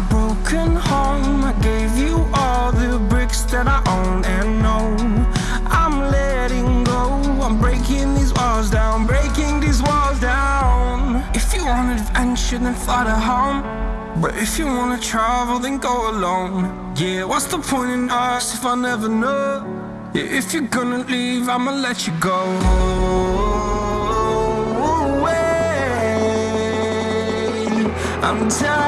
broken home. I gave you all the bricks that I own and know. I'm letting go. I'm breaking these walls down Breaking these walls down. If you want adventure then fly to home. But if you wanna travel then go alone. Yeah, what's the point in us if I never know? Yeah, If you're gonna leave I'ma let you go. I'm tired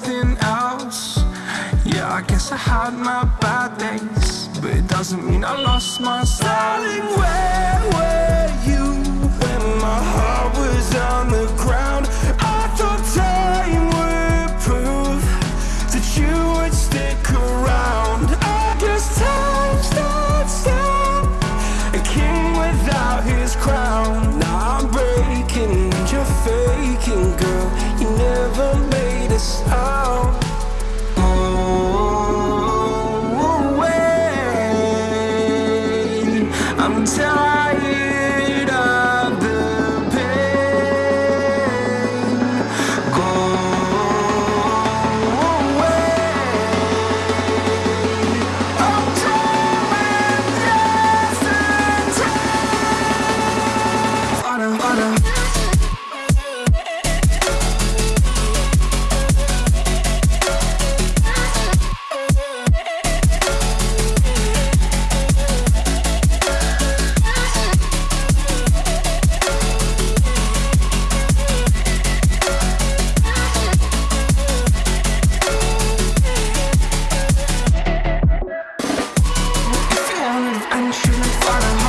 something else. Yeah, I guess I had my bad days, but it doesn't mean I lost my style. Darling, where were I'm If you